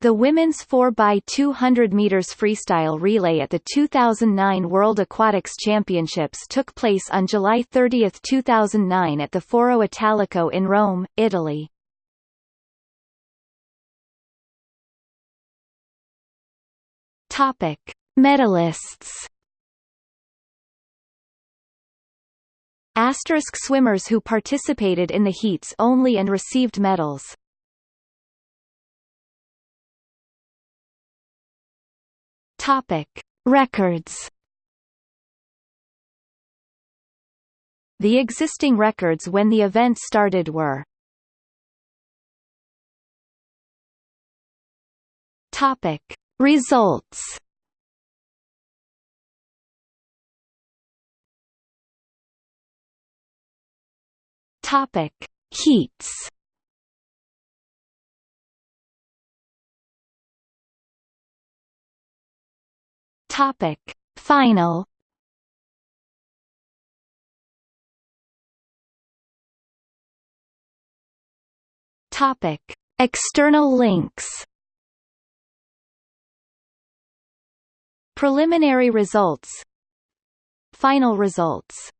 The women's 4x200 meters freestyle relay at the 2009 World Aquatics Championships took place on July 30, 2009 at the Foro Italico in Rome, Italy. Topic: Medalists. Asterisk swimmers who participated in the heats only and received medals. Topic: Records. The existing records when the event started were Topic: Results. Topic: Heats. Topic. Final. Topic. External links. Preliminary results. Final results